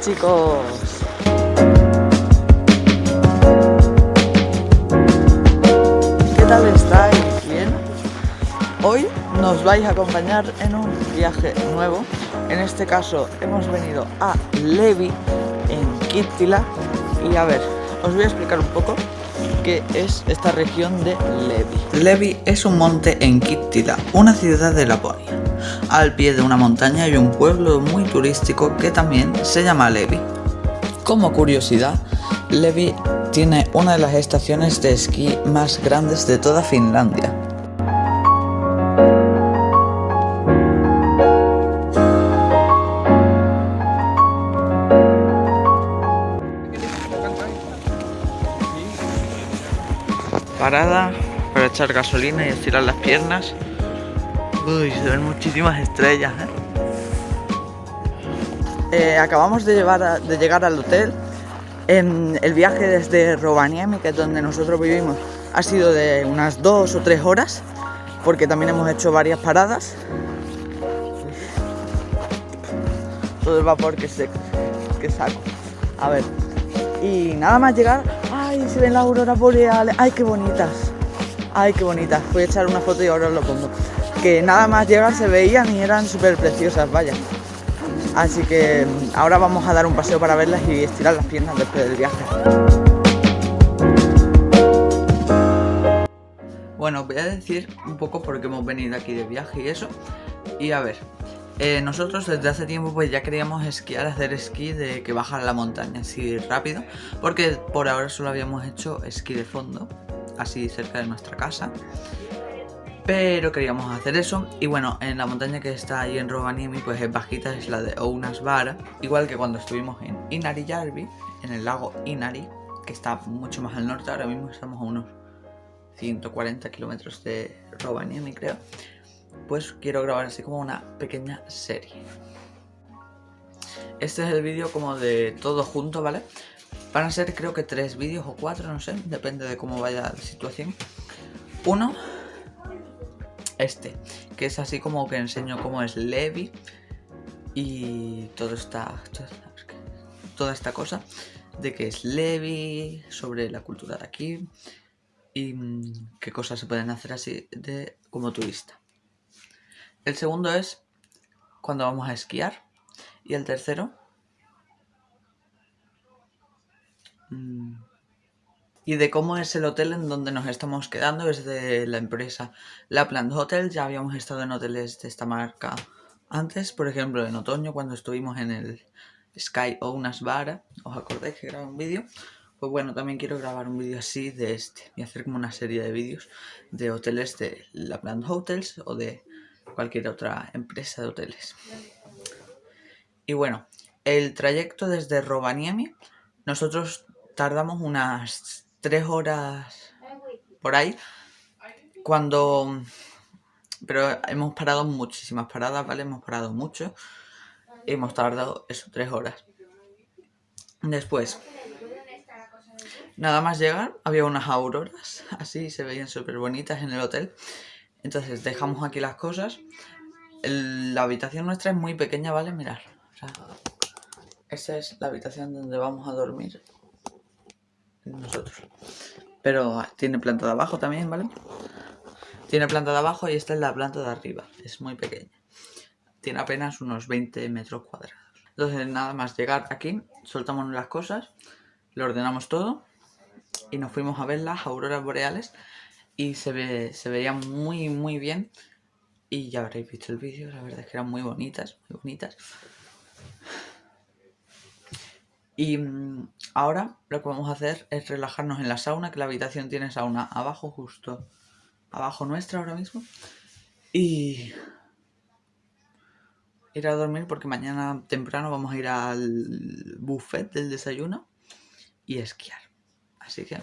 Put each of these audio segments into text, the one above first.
chicos. ¿Qué tal estáis? ¿Bien? Hoy nos vais a acompañar en un viaje nuevo. En este caso hemos venido a Levi, en Kittila. Y a ver, os voy a explicar un poco qué es esta región de Levi. Levi es un monte en Kittila, una ciudad de Laponia. Al pie de una montaña hay un pueblo muy turístico que también se llama Levi. Como curiosidad, Levi tiene una de las estaciones de esquí más grandes de toda Finlandia. Parada para echar gasolina y estirar las piernas. Uy, se ven muchísimas estrellas, ¿eh? Eh, acabamos de, llegar al hotel. En el viaje desde Rovaniemi, que es donde nosotros vivimos, ha sido de unas dos o tres horas, porque también hemos hecho varias paradas. Todo el vapor que, se, que saco. A ver. Y nada más llegar, ¡ay! Se ven las auroras boreales. ¡Ay, qué bonitas! ¡Ay, qué bonitas! Voy a echar una foto y ahora os lo pongo que nada más llegar se veían y eran súper preciosas, vaya. Así que ahora vamos a dar un paseo para verlas y estirar las piernas después del viaje. Bueno, voy a decir un poco por qué hemos venido aquí de viaje y eso. Y a ver, eh, nosotros desde hace tiempo pues ya queríamos esquiar, hacer esquí de que bajar la montaña así rápido. Porque por ahora solo habíamos hecho esquí de fondo, así cerca de nuestra casa. Pero queríamos hacer eso. Y bueno, en la montaña que está ahí en Rovaniemi pues es bajita, es la de Ounasvara Igual que cuando estuvimos en Inarijärvi, en el lago Inari, que está mucho más al norte, ahora mismo estamos a unos 140 kilómetros de Rovaniemi creo. Pues quiero grabar así como una pequeña serie. Este es el vídeo como de todo junto, ¿vale? Van a ser creo que tres vídeos o cuatro, no sé, depende de cómo vaya la situación. Uno este, que es así como que enseño cómo es Levi y todo esta, toda esta cosa de que es Levi, sobre la cultura de aquí y mm, qué cosas se pueden hacer así de como turista. El segundo es cuando vamos a esquiar y el tercero mm, y de cómo es el hotel en donde nos estamos quedando, es de la empresa Lapland Hotel, ya habíamos estado en hoteles de esta marca antes, por ejemplo en otoño cuando estuvimos en el Sky Vara, os acordáis que grabé un vídeo, pues bueno, también quiero grabar un vídeo así de este, y hacer como una serie de vídeos de hoteles de Lapland Hotels o de cualquier otra empresa de hoteles. Y bueno, el trayecto desde Rovaniemi, nosotros tardamos unas tres horas por ahí. Cuando... Pero hemos parado muchísimas paradas, ¿vale? Hemos parado mucho. hemos tardado eso, tres horas. Después, nada más llegar, había unas auroras, así se veían súper bonitas en el hotel. Entonces dejamos aquí las cosas. la habitación nuestra es muy pequeña, ¿vale? Mirar. O esa es la habitación donde vamos a dormir nosotros. Pero tiene planta de abajo también, ¿vale? Tiene planta de abajo y esta es la planta de arriba. Es muy pequeña. Tiene apenas unos 20 metros cuadrados. Entonces nada más llegar aquí, soltamos las cosas, lo ordenamos todo y nos fuimos a ver las auroras boreales y se, ve, se veían muy muy bien y ya habréis visto el vídeo, la verdad es que eran muy bonitas, muy bonitas. Y mm, ahora lo que vamos a hacer es relajarnos en la sauna, que la habitación tiene sauna abajo, justo abajo nuestra ahora mismo. Y ir a dormir porque mañana temprano vamos a ir al buffet del desayuno y esquiar. Así que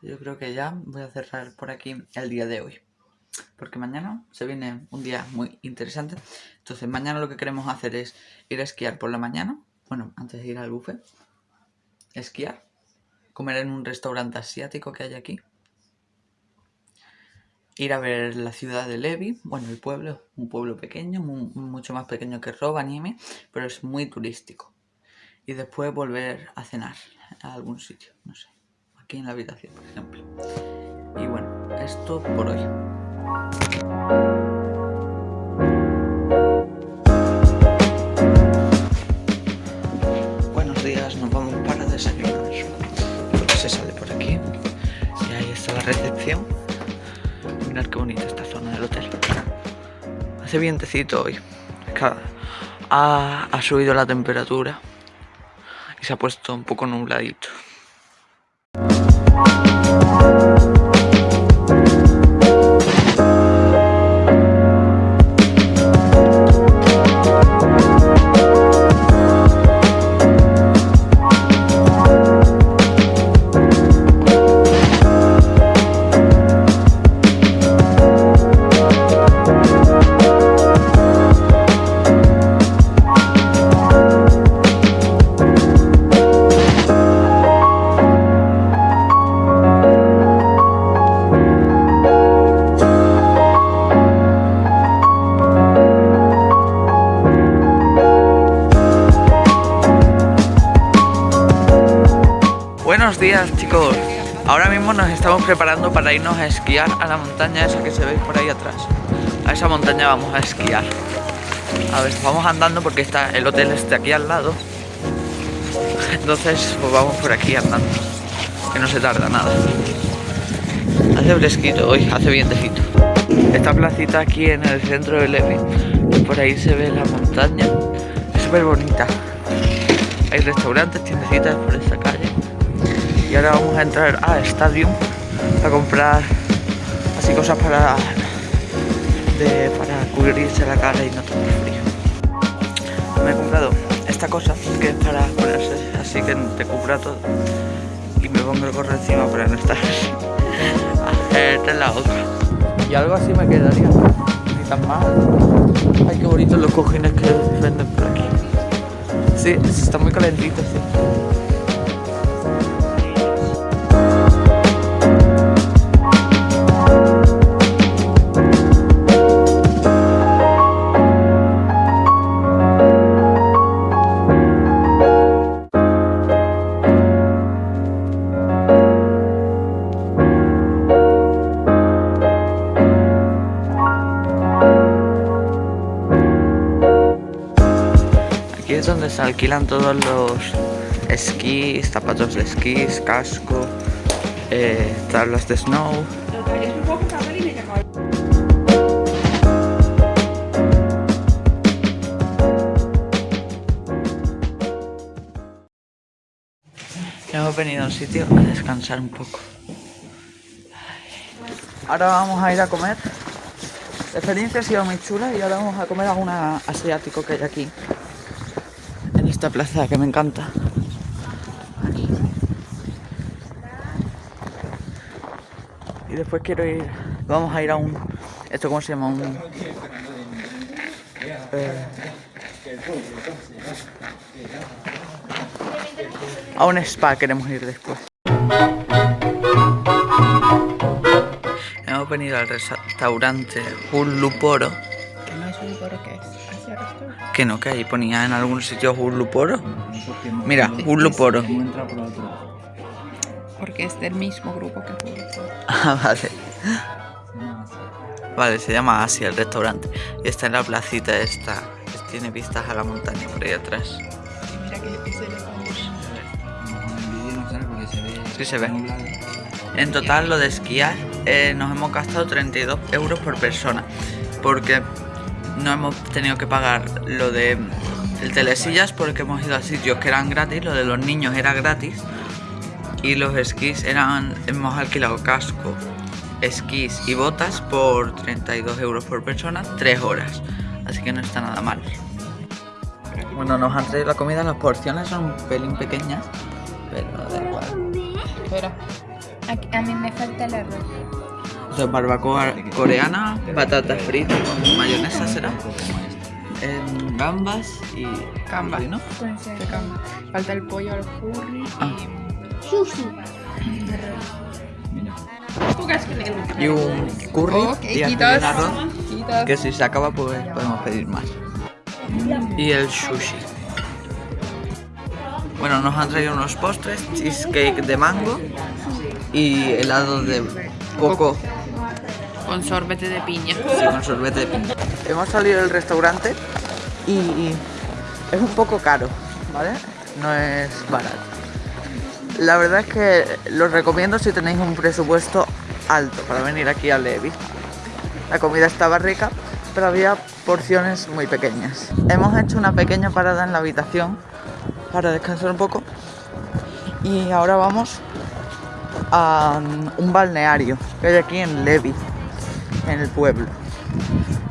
yo creo que ya voy a cerrar por aquí el día de hoy. Porque mañana se viene un día muy interesante. Entonces mañana lo que queremos hacer es ir a esquiar por la mañana bueno, antes de ir al buffet, esquiar, comer en un restaurante asiático que hay aquí ir a ver la ciudad de Levi, bueno, el pueblo, un pueblo pequeño, mucho más pequeño que Rovaniemi, pero es muy turístico. Y después volver a cenar a algún sitio, no sé, aquí en la habitación, por ejemplo. Y bueno, esto por hoy. Recepción. Mirad qué bonita esta zona del hotel. Hace vientecito hoy. Ha, ha subido la temperatura y se ha puesto un poco nubladito. Preparando para irnos a esquiar a la montaña esa que se ve por ahí atrás. A esa montaña vamos a esquiar. A ver, vamos andando porque está el hotel este aquí al lado. Entonces pues vamos por aquí andando Que no se tarda nada. Hace fresquito hoy, hace vientecito. Esta placita aquí en el centro de Levi Por ahí se ve la montaña Es súper bonita Hay restaurantes, tiendecitas por esta calle. Y ahora vamos a entrar a Stadium a comprar así cosas para para cubrirse la cara y no tener frío. Me he comprado esta cosa que es para ponerse así que te cubra todo. Y me pongo el gorro encima para no estar en la otra. Y algo así me quedaría. Ni tan mal. Ay qué bonitos los cojines que venden por aquí. Sí, está muy calentito sí donde se alquilan todos los esquís, zapatos de esquís, casco, eh, tablas de snow. Hemos venido a un sitio a descansar un poco. Ahora vamos a ir a comer. La experiencia ha sido muy chula y ahora vamos a comer a asiático que hay aquí esta plaza que me encanta. Y después quiero ir, vamos a ir a un, ¿esto cómo se llama? Un, eh, a un spa queremos ir después. Hemos venido al restaurante Un Luporo. ¿Qué es Luporo qué es? Que no, que ahí ponía en algún sitio Hurluporo. Mira, Hurluporo. Porque es del mismo grupo que Hurluporo. Ah, vale. Vale, se llama Asia el restaurante. Y está en la placita esta. Tiene vistas a la montaña por ahí atrás. mira que Sí se ve. En total lo de esquiar eh, nos hemos gastado 32 euros por persona. Porque no hemos tenido que pagar lo de el telesillas porque hemos ido a sitios que eran gratis, lo de los niños era gratis y los esquís eran, hemos alquilado casco, esquís y botas por 32 euros por persona, 3 horas, así que no está nada mal. Bueno, nos han traído la comida, las porciones son un pelín pequeñas, pero da igual. Espera, a mí me falta el arroz. O barbacoa coreana, patatas fritas con mayonesa gambas y... Gambas, ¿no? Falta el pollo al curry ah. y... Sushi. y un curry Oh, y un arroz que si se acaba pues podemos pedir más. Y el sushi. Bueno, nos han traído unos postres, cheesecake de mango y helado de coco Con sorbete de piña. sí, con sorbete de piña. Hemos salido del restaurante y es un poco caro, ¿vale? No es barato. La verdad es que lo recomiendo si tenéis un presupuesto alto para venir aquí a Levi. La comida estaba rica, pero había porciones muy pequeñas. Hemos hecho una pequeña parada en la habitación para descansar un poco y ahora vamos a um, un balneario que hay aquí en Levi, en el pueblo.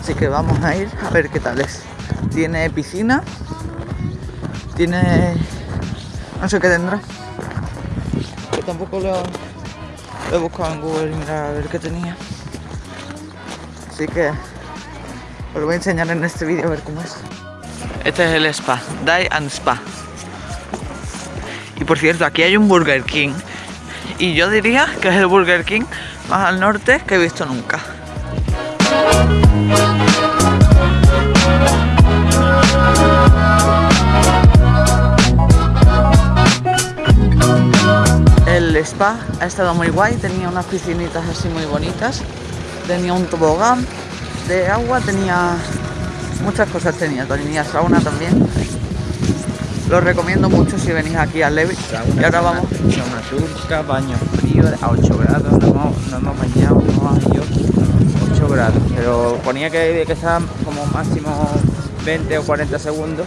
Así que vamos a ir a ver qué tal es. Tiene piscina, tiene... no sé qué tendrá. Yo tampoco lo, he buscado en Google y mirar a ver qué tenía. Así que os lo voy a enseñar en este vídeo a ver cómo es. Este es el spa, Die and Spa. Y por cierto, aquí hay un Burger King. Y yo diría que es el Burger King más al norte que he visto nunca. Spa ha estado muy guay, tenía unas piscinitas así muy bonitas, tenía un tobogán de agua, tenía muchas cosas, tenía, tenía sauna también. Lo recomiendo mucho si venís aquí a Levi. Y ahora vamos. Sauna turca, baño frío a 8 grados, no hemos, no hemos bañado, no hemos ido 8 grados. Pero ponía que, que estaban como máximo 20 o 40 segundos.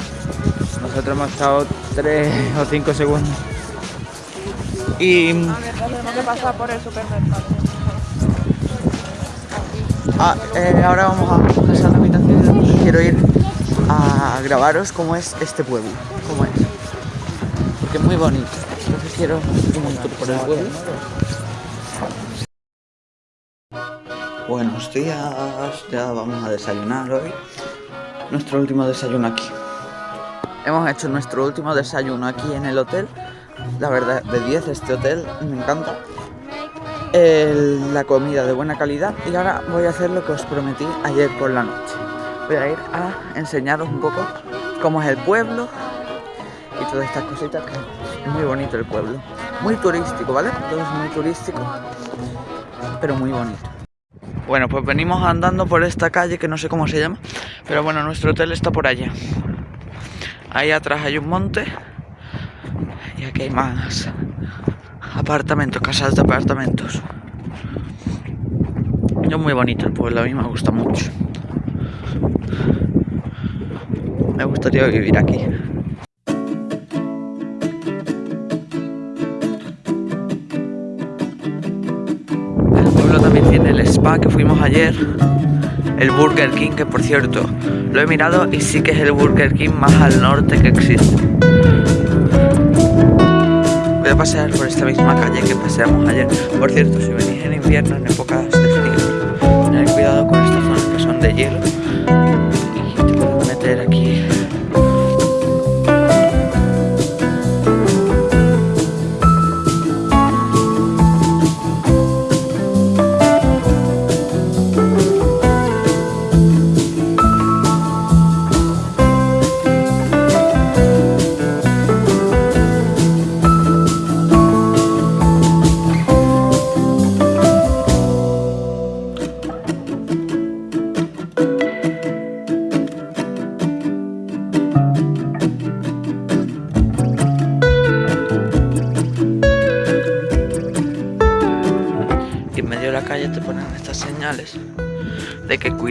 Nosotros hemos estado 3 o 5 segundos. Y Tenemos que pasar por el supermercado. ah, eh, ahora vamos a pasar la habitación y quiero ir a grabaros cómo es este pueblo. Cómo es. Porque es muy bonito. Entonces quiero un tour por el pueblo. Buenos días, ya vamos a desayunar hoy. Nuestro último desayuno aquí. Hemos hecho nuestro último desayuno aquí en el hotel. La verdad, de 10 este hotel, me encanta. La comida de buena calidad y ahora voy a hacer lo que os prometí ayer por la noche. Voy a ir a enseñaros un poco cómo es el pueblo y todas estas cositas que es muy bonito el pueblo. Muy turístico, ¿vale? Todo es muy turístico, pero muy bonito. Bueno, pues venimos andando por esta calle que no sé cómo se llama, pero bueno, nuestro hotel está por allá. Ahí atrás hay un monte hay más apartamentos, casas de apartamentos. Es muy bonito el pueblo, a mí me gusta mucho. Me gustaría vivir aquí. El pueblo también tiene el spa que fuimos ayer. El Burger King, que por cierto, lo he mirado y sí que es el Burger King más al norte que existe. Voy a pasear por esta misma calle que paseamos ayer. Por cierto, si venís en invierno, en épocas de frío, tened cuidado con estas zonas que son de hielo.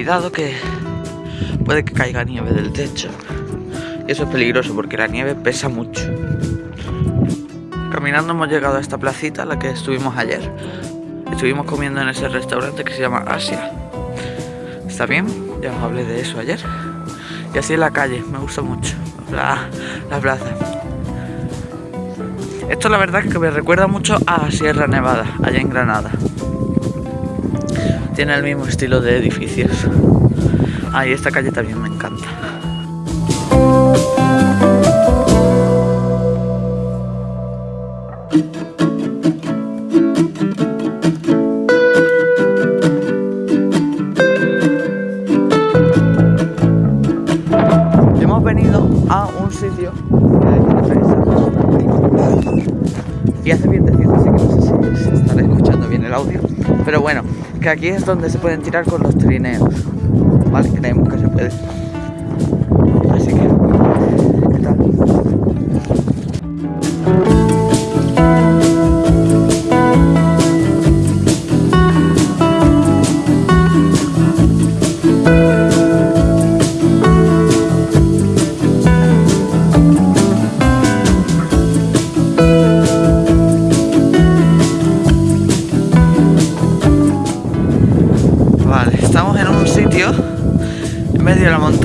Cuidado que puede que caiga nieve del techo. Y eso es peligroso porque la nieve pesa mucho. Caminando hemos llegado a esta placita, la que estuvimos ayer. Estuvimos comiendo en ese restaurante que se llama Asia. ¿Está bien? Ya os hablé de eso ayer. Y así en la calle, me gusta mucho. La, la plaza. Esto la verdad es que me recuerda mucho a Sierra Nevada, allá en Granada. Tiene el mismo estilo de edificios. Ay, ah, esta calle también me encanta. Hemos venido a un sitio que hay que pensar. y hace bien así que no sé si estaré escuchando bien el audio, pero bueno que aquí es donde se pueden tirar con los trineos. Vale, creemos que se puede.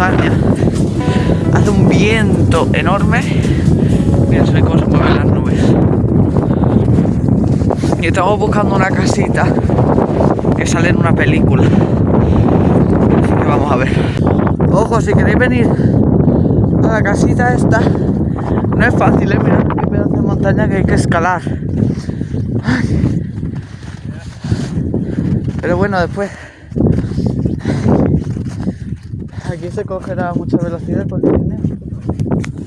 Hace un viento enorme. Mira, se ve cómo se mueven las nubes. Y estamos buscando una casita que sale en una película. Que vamos a ver. Ojo, si queréis venir a la casita esta, no es fácil, ¿eh? Mirad qué pedazo de montaña que hay que escalar. Pero bueno, después aquí se cogerá mucha velocidad el trineo.